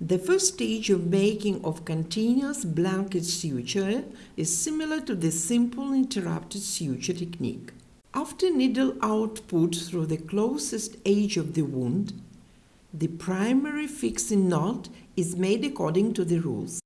The first stage of making of continuous blanket suture is similar to the simple interrupted suture technique. After needle output through the closest edge of the wound, the primary fixing knot is made according to the rules.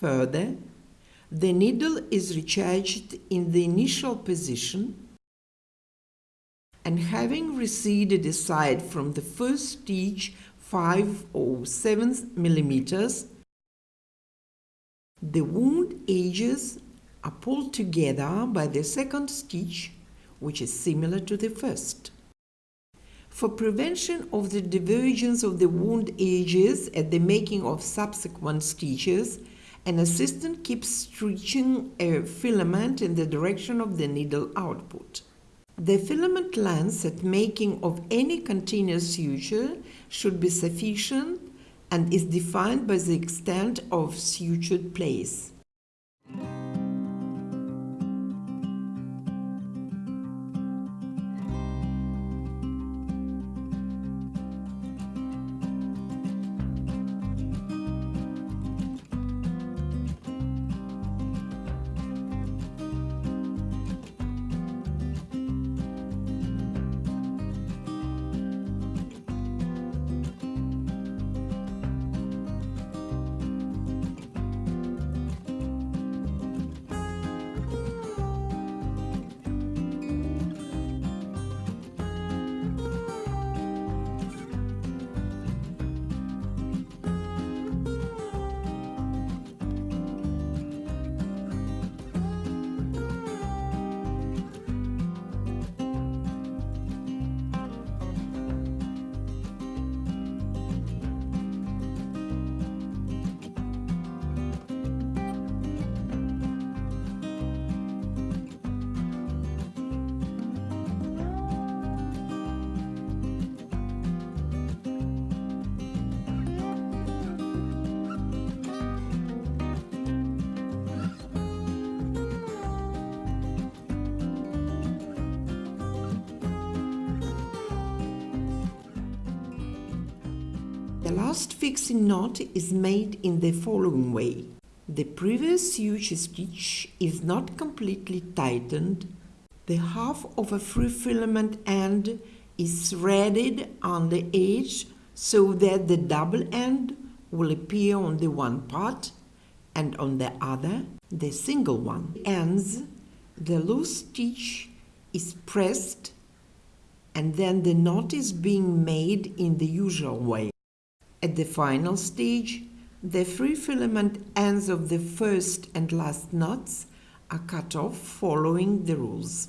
Further, the needle is recharged in the initial position and having receded aside from the first stitch 5 or 7 millimeters, the wound edges are pulled together by the second stitch, which is similar to the first. For prevention of the divergence of the wound edges at the making of subsequent stitches, an assistant keeps stretching a filament in the direction of the needle output. The filament length at making of any continuous suture should be sufficient and is defined by the extent of sutured place. The last fixing knot is made in the following way. The previous suture stitch is not completely tightened. The half of a free filament end is threaded on the edge so that the double end will appear on the one part and on the other the single one. Ends, the loose stitch is pressed and then the knot is being made in the usual way. At the final stage, the free filament ends of the first and last knots are cut off following the rules.